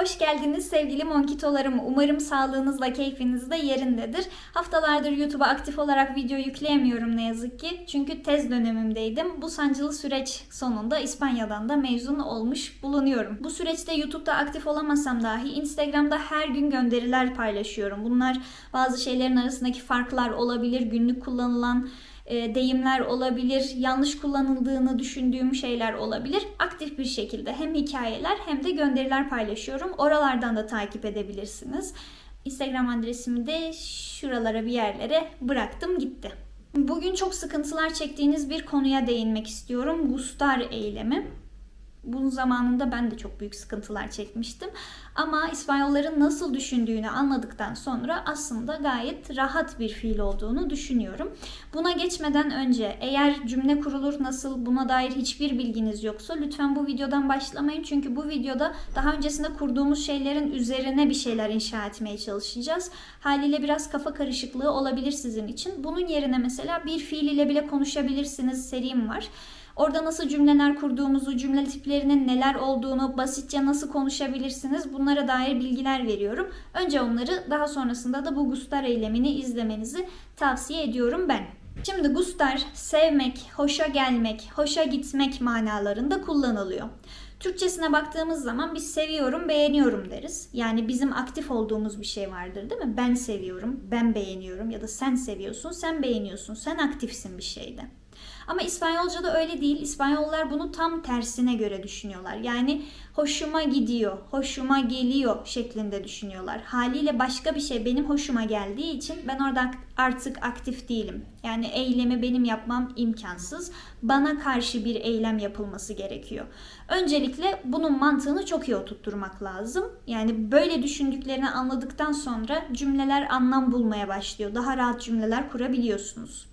Hoş geldiniz sevgili monkitolarım. Umarım sağlığınızla keyfiniz de yerindedir. Haftalardır YouTube'a aktif olarak video yükleyemiyorum ne yazık ki. Çünkü tez dönemimdeydim. Bu sancılı süreç sonunda İspanya'dan da mezun olmuş bulunuyorum. Bu süreçte YouTube'da aktif olamasam dahi Instagram'da her gün gönderiler paylaşıyorum. Bunlar bazı şeylerin arasındaki farklar olabilir. Günlük kullanılan deyimler olabilir, yanlış kullanıldığını düşündüğüm şeyler olabilir. Aktif bir şekilde hem hikayeler hem de gönderiler paylaşıyorum. Oralardan da takip edebilirsiniz. Instagram adresimi de şuralara bir yerlere bıraktım gitti. Bugün çok sıkıntılar çektiğiniz bir konuya değinmek istiyorum. Gustar eylemi. Bunun zamanında ben de çok büyük sıkıntılar çekmiştim. Ama İspanyolların nasıl düşündüğünü anladıktan sonra aslında gayet rahat bir fiil olduğunu düşünüyorum. Buna geçmeden önce eğer cümle kurulur nasıl buna dair hiçbir bilginiz yoksa lütfen bu videodan başlamayın. Çünkü bu videoda daha öncesinde kurduğumuz şeylerin üzerine bir şeyler inşa etmeye çalışacağız. Haliyle biraz kafa karışıklığı olabilir sizin için. Bunun yerine mesela bir fiil ile bile konuşabilirsiniz serim var. Orada nasıl cümleler kurduğumuzu, cümle tiplerinin neler olduğunu, basitçe nasıl konuşabilirsiniz bunlara dair bilgiler veriyorum. Önce onları daha sonrasında da bu gustar eylemini izlemenizi tavsiye ediyorum ben. Şimdi gustar sevmek, hoşa gelmek, hoşa gitmek manalarında kullanılıyor. Türkçesine baktığımız zaman biz seviyorum, beğeniyorum deriz. Yani bizim aktif olduğumuz bir şey vardır değil mi? Ben seviyorum, ben beğeniyorum ya da sen seviyorsun, sen beğeniyorsun, sen aktifsin bir şeyde. Ama İspanyolca'da öyle değil. İspanyollar bunu tam tersine göre düşünüyorlar. Yani hoşuma gidiyor, hoşuma geliyor şeklinde düşünüyorlar. Haliyle başka bir şey benim hoşuma geldiği için ben orada artık aktif değilim. Yani eylemi benim yapmam imkansız. Bana karşı bir eylem yapılması gerekiyor. Öncelikle bunun mantığını çok iyi oturtturmak lazım. Yani böyle düşündüklerini anladıktan sonra cümleler anlam bulmaya başlıyor. Daha rahat cümleler kurabiliyorsunuz.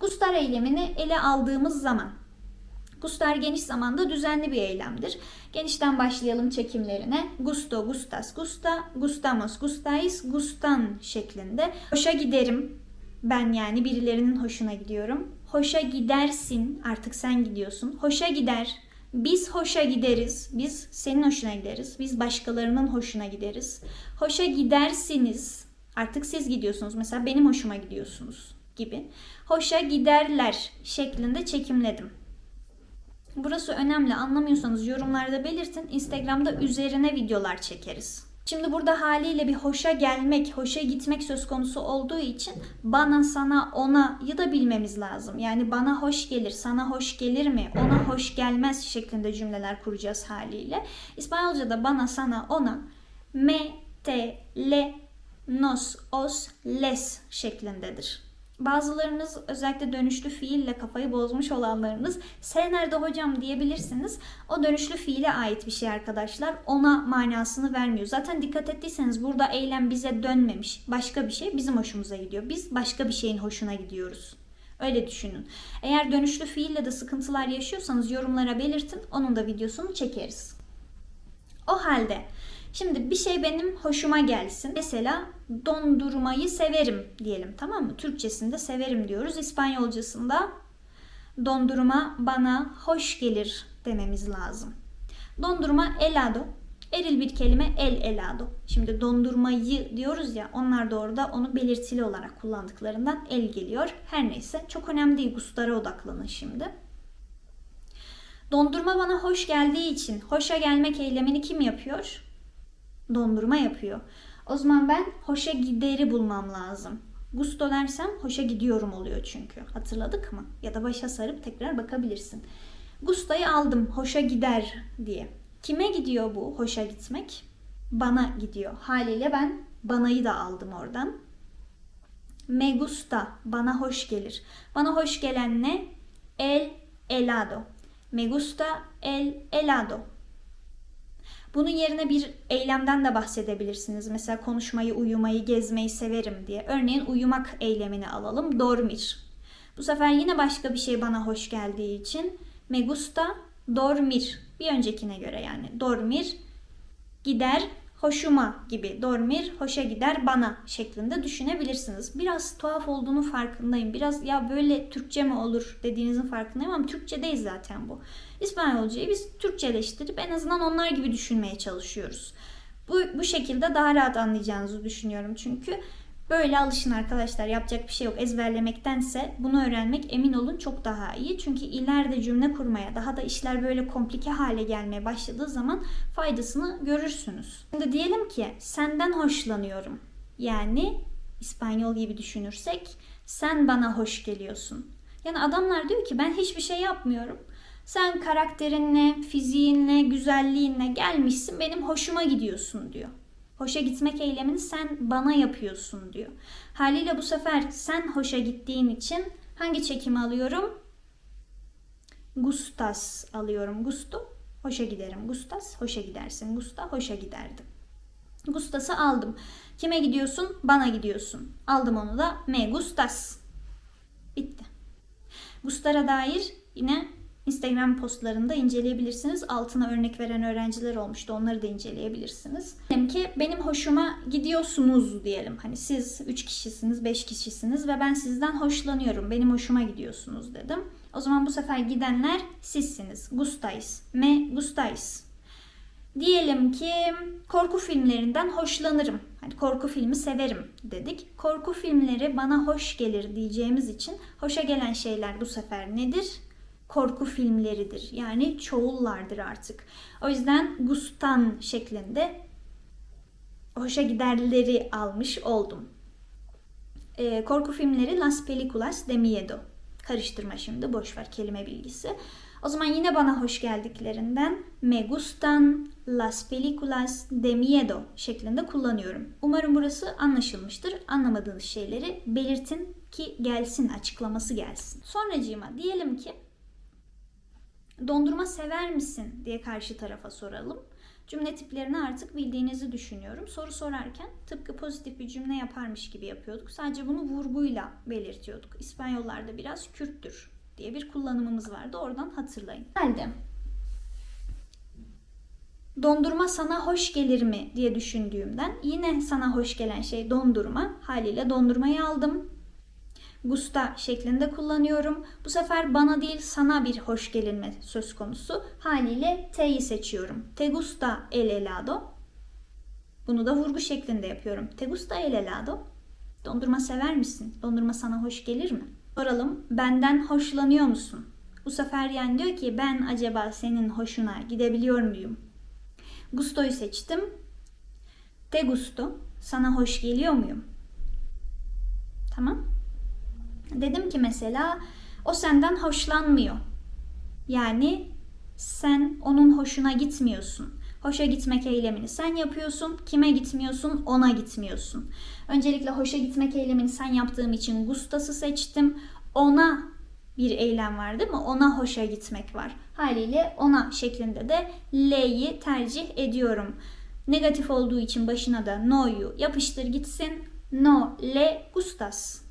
Gustar eylemini ele aldığımız zaman Gustar geniş zamanda düzenli bir eylemdir. Genişten başlayalım çekimlerine. Gusto, gustas, gusta, gustamos, gustais, gustan şeklinde. Hoşa giderim. Ben yani birilerinin hoşuna gidiyorum. Hoşa gidersin. Artık sen gidiyorsun. Hoşa gider. Biz hoşa gideriz. Biz senin hoşuna gideriz. Biz başkalarının hoşuna gideriz. Hoşa gidersiniz. Artık siz gidiyorsunuz. Mesela benim hoşuma gidiyorsunuz gibi hoşa giderler şeklinde çekimledim. Burası önemli. Anlamıyorsanız yorumlarda belirtin. Instagram'da üzerine videolar çekeriz. Şimdi burada haliyle bir hoşa gelmek, hoşa gitmek söz konusu olduğu için bana, sana, ona ya da bilmemiz lazım. Yani bana hoş gelir, sana hoş gelir mi, ona hoş gelmez şeklinde cümleler kuracağız haliyle. İspanyolca'da bana, sana, ona me, te, le, nos, os, les şeklindedir. Bazılarınız özellikle dönüşlü fiille kafayı bozmuş olanlarınız sen nerede hocam diyebilirsiniz. O dönüşlü fiile ait bir şey arkadaşlar. Ona manasını vermiyor. Zaten dikkat ettiyseniz burada eylem bize dönmemiş. Başka bir şey bizim hoşumuza gidiyor. Biz başka bir şeyin hoşuna gidiyoruz. Öyle düşünün. Eğer dönüşlü fiille de sıkıntılar yaşıyorsanız yorumlara belirtin. Onun da videosunu çekeriz. O halde Şimdi bir şey benim hoşuma gelsin. Mesela dondurmayı severim diyelim tamam mı? Türkçesinde severim diyoruz. İspanyolcasında dondurma bana hoş gelir dememiz lazım. Dondurma helado. Eril bir kelime el helado. Şimdi dondurmayı diyoruz ya onlar da orada onu belirtili olarak kullandıklarından el geliyor. Her neyse çok önemli değil. Gustara odaklanın şimdi. Dondurma bana hoş geldiği için hoşa gelmek eylemini kim yapıyor? Dondurma yapıyor. O zaman ben hoşa gideri bulmam lazım. Gusto dersem hoşa gidiyorum oluyor çünkü. Hatırladık mı? Ya da başa sarıp tekrar bakabilirsin. Gusto'yu aldım hoşa gider diye. Kime gidiyor bu hoşa gitmek? Bana gidiyor. Haliyle ben banayı da aldım oradan. Me gusta bana hoş gelir. Bana hoş gelen ne? El helado. Me gusta el helado. Bunun yerine bir eylemden de bahsedebilirsiniz. Mesela konuşmayı, uyumayı, gezmeyi severim diye. Örneğin uyumak eylemini alalım. Dormir. Bu sefer yine başka bir şey bana hoş geldiği için me gusta dormir. Bir öncekine göre yani. Dormir gider hoşuma gibi dormir hoşa gider bana şeklinde düşünebilirsiniz. Biraz tuhaf olduğunu farkındayım. Biraz ya böyle Türkçe mi olur dediğinizin farkındayım ama Türkçe değil zaten bu. İspanyolcayı biz Türkçeleştirip en azından onlar gibi düşünmeye çalışıyoruz. Bu, bu şekilde daha rahat anlayacağınızı düşünüyorum çünkü. Böyle alışın arkadaşlar. Yapacak bir şey yok. Ezberlemektense bunu öğrenmek emin olun çok daha iyi. Çünkü ileride cümle kurmaya, daha da işler böyle komplike hale gelmeye başladığı zaman faydasını görürsünüz. Şimdi diyelim ki senden hoşlanıyorum. Yani İspanyol gibi düşünürsek sen bana hoş geliyorsun. Yani adamlar diyor ki ben hiçbir şey yapmıyorum. Sen karakterinle, fiziğinle, güzelliğinle gelmişsin benim hoşuma gidiyorsun diyor. Hoşa gitmek eylemini sen bana yapıyorsun diyor. Haliyle bu sefer sen hoşa gittiğin için hangi çekimi alıyorum? Gustas alıyorum. Gusto, hoşa giderim. Gustas, hoşa gidersin. Gusta, hoşa giderdim. Gustas'ı aldım. Kime gidiyorsun? Bana gidiyorsun. Aldım onu da me gustas. Bitti. Gustar'a dair yine Instagram postlarında inceleyebilirsiniz. Altına örnek veren öğrenciler olmuştu. Onları da inceleyebilirsiniz. Diyelim ki benim hoşuma gidiyorsunuz diyelim. Hani siz 3 kişisiniz, 5 kişisiniz ve ben sizden hoşlanıyorum. Benim hoşuma gidiyorsunuz dedim. O zaman bu sefer gidenler sizsiniz. Gustais. Me gustais. Diyelim ki korku filmlerinden hoşlanırım. Hani korku filmi severim dedik. Korku filmleri bana hoş gelir diyeceğimiz için hoşa gelen şeyler bu sefer nedir? Korku filmleridir. Yani çoğullardır artık. O yüzden gustan şeklinde hoşa giderleri almış oldum. Ee, korku filmleri Las Películas de Miedo. Karıştırma şimdi boşver kelime bilgisi. O zaman yine bana hoş geldiklerinden me gustan las películas de miedo şeklinde kullanıyorum. Umarım burası anlaşılmıştır. Anlamadığınız şeyleri belirtin ki gelsin, açıklaması gelsin. Sonracığıma diyelim ki Dondurma sever misin diye karşı tarafa soralım. Cümle tiplerini artık bildiğinizi düşünüyorum. Soru sorarken tıpkı pozitif bir cümle yaparmış gibi yapıyorduk. Sadece bunu vurguyla belirtiyorduk. İspanyollarda biraz Kürttür diye bir kullanımımız vardı. Oradan hatırlayın. Halde dondurma sana hoş gelir mi diye düşündüğümden yine sana hoş gelen şey dondurma. Haliyle dondurmayı aldım gusta şeklinde kullanıyorum. Bu sefer bana değil sana bir hoş gelinme söz konusu. Haliyle T'yi seçiyorum. Te gusta el helado. Bunu da vurgu şeklinde yapıyorum. Te gusta el helado. Dondurma sever misin? Dondurma sana hoş gelir mi? Soralım. Benden hoşlanıyor musun? Bu sefer yani diyor ki ben acaba senin hoşuna gidebiliyor muyum? Gusto'yu seçtim. Te gusto. Sana hoş geliyor muyum? Tamam. Dedim ki mesela o senden hoşlanmıyor. Yani sen onun hoşuna gitmiyorsun. Hoşa gitmek eylemini sen yapıyorsun. Kime gitmiyorsun? Ona gitmiyorsun. Öncelikle hoşa gitmek eylemini sen yaptığım için Gustas'ı seçtim. Ona bir eylem var değil mi? Ona hoşa gitmek var. Haliyle ona şeklinde de L'yi tercih ediyorum. Negatif olduğu için başına da no'yu yapıştır gitsin. No le gustas.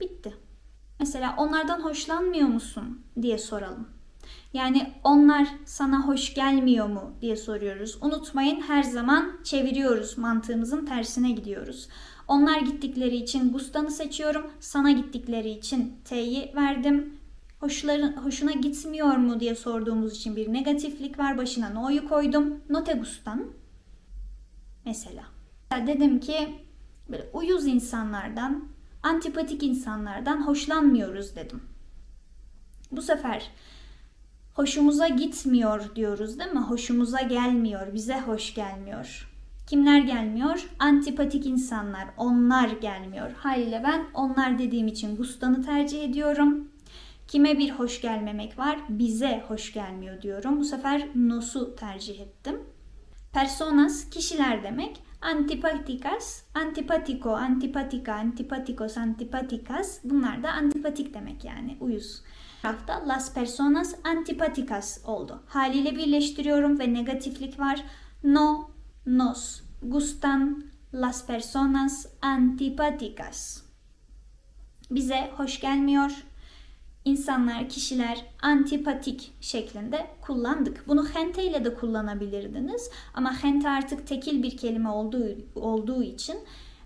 Bitti. Mesela onlardan hoşlanmıyor musun diye soralım. Yani onlar sana hoş gelmiyor mu diye soruyoruz. Unutmayın her zaman çeviriyoruz. Mantığımızın tersine gidiyoruz. Onlar gittikleri için Gustan'ı seçiyorum. Sana gittikleri için T'yi verdim. Hoşların, hoşuna gitmiyor mu diye sorduğumuz için bir negatiflik var. Başına no'yu koydum. No te gustan. Mesela. Dedim ki böyle uyuz insanlardan antipatik insanlardan hoşlanmıyoruz dedim. Bu sefer hoşumuza gitmiyor diyoruz değil mi? Hoşumuza gelmiyor, bize hoş gelmiyor. Kimler gelmiyor? Antipatik insanlar, onlar gelmiyor. Haliyle ben onlar dediğim için Gustan'ı tercih ediyorum. Kime bir hoş gelmemek var? Bize hoş gelmiyor diyorum. Bu sefer nos'u tercih ettim. Personas kişiler demek. Antipatikas, antipatiko, antipatika, antipatikos, antipatikas bunlar da antipatik demek yani uyuz. Tarafta las personas antipatikas oldu. Haliyle birleştiriyorum ve negatiflik var. No nos gustan las personas antipatikas. Bize hoş gelmiyor, insanlar, kişiler antipatik şeklinde kullandık. Bunu gente ile de kullanabilirdiniz ama gente artık tekil bir kelime olduğu, olduğu için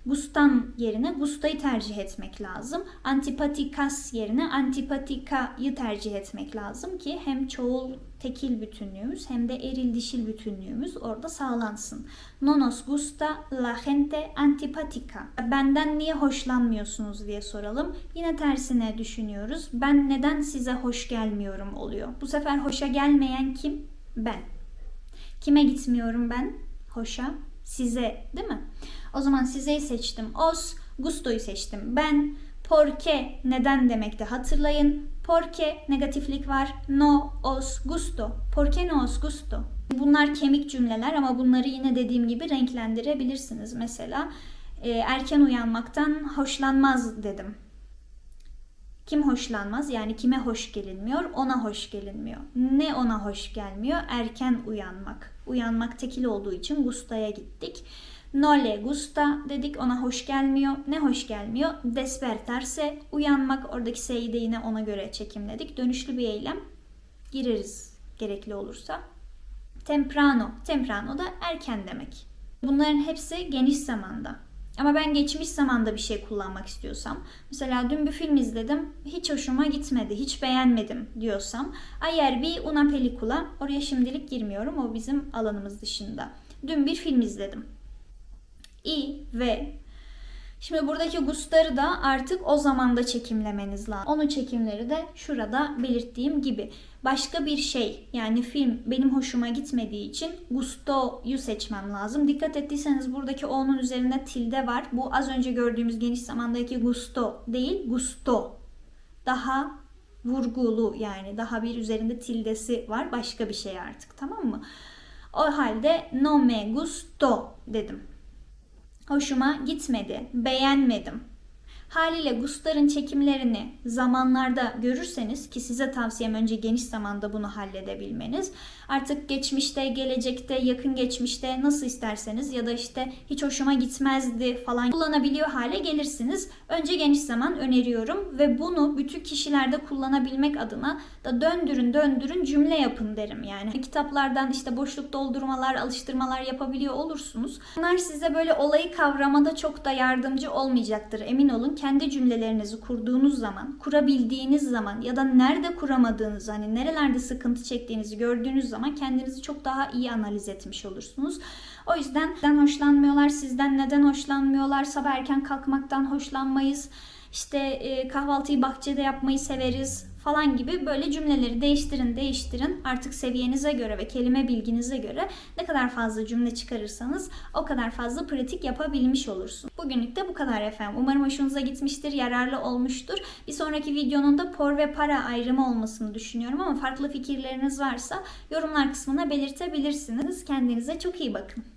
Gustan yerine gusta'yı tercih etmek lazım. Antipatikas yerine antipatika'yı tercih etmek lazım ki hem çoğul tekil bütünlüğümüz hem de eril dişil bütünlüğümüz orada sağlansın. No nos gusta la gente antipatica. Benden niye hoşlanmıyorsunuz diye soralım. Yine tersine düşünüyoruz. Ben neden size hoş gelmiyorum oluyor. Bu sefer hoşa gelmeyen kim? Ben. Kime gitmiyorum ben? Hoşa. Size değil mi? O zaman sizeyi seçtim. Os, gusto'yu seçtim. Ben, porque neden demekte hatırlayın. Porque negatiflik var. No os gusto. Porque no os gusto. Bunlar kemik cümleler ama bunları yine dediğim gibi renklendirebilirsiniz. Mesela e, erken uyanmaktan hoşlanmaz dedim. Kim hoşlanmaz? Yani kime hoş gelinmiyor? Ona hoş gelinmiyor. Ne ona hoş gelmiyor? Erken uyanmak. Uyanmak tekil olduğu için gusta'ya gittik. No le gusta dedik ona hoş gelmiyor. Ne hoş gelmiyor? Despertarse uyanmak. Oradaki S'yi de yine ona göre çekimledik. Dönüşlü bir eylem. Gireriz gerekli olursa. Temprano. Temprano da erken demek. Bunların hepsi geniş zamanda. Ama ben geçmiş zamanda bir şey kullanmak istiyorsam, mesela dün bir film izledim, hiç hoşuma gitmedi, hiç beğenmedim diyorsam, ayer bir una película, oraya şimdilik girmiyorum, o bizim alanımız dışında. Dün bir film izledim. I ve Şimdi buradaki gustarı da artık o zamanda çekimlemeniz lazım. Onun çekimleri de şurada belirttiğim gibi. Başka bir şey yani film benim hoşuma gitmediği için gusto'yu seçmem lazım. Dikkat ettiyseniz buradaki o'nun üzerinde tilde var. Bu az önce gördüğümüz geniş zamandaki gusto değil gusto. Daha vurgulu yani daha bir üzerinde tildesi var. Başka bir şey artık tamam mı? O halde no me gusto dedim hoşuma gitmedi, beğenmedim. Haliyle Gustar'ın çekimlerini zamanlarda görürseniz ki size tavsiyem önce geniş zamanda bunu halledebilmeniz. Artık geçmişte, gelecekte, yakın geçmişte nasıl isterseniz ya da işte hiç hoşuma gitmezdi falan kullanabiliyor hale gelirsiniz. Önce geniş zaman öneriyorum ve bunu bütün kişilerde kullanabilmek adına da döndürün döndürün cümle yapın derim. Yani kitaplardan işte boşluk doldurmalar, alıştırmalar yapabiliyor olursunuz. Bunlar size böyle olayı kavramada çok da yardımcı olmayacaktır. Emin olun kendi cümlelerinizi kurduğunuz zaman, kurabildiğiniz zaman ya da nerede kuramadığınız hani nerelerde sıkıntı çektiğinizi gördüğünüz zaman kendinizi çok daha iyi analiz etmiş olursunuz. O yüzden neden hoşlanmıyorlar, sizden neden hoşlanmıyorlar, sabah erken kalkmaktan hoşlanmayız, işte e, kahvaltıyı bahçede yapmayı severiz falan gibi böyle cümleleri değiştirin değiştirin. Artık seviyenize göre ve kelime bilginize göre ne kadar fazla cümle çıkarırsanız o kadar fazla pratik yapabilmiş olursun. Bugünlük de bu kadar efendim. Umarım hoşunuza gitmiştir, yararlı olmuştur. Bir sonraki videonun da por ve para ayrımı olmasını düşünüyorum ama farklı fikirleriniz varsa yorumlar kısmına belirtebilirsiniz. Kendinize çok iyi bakın.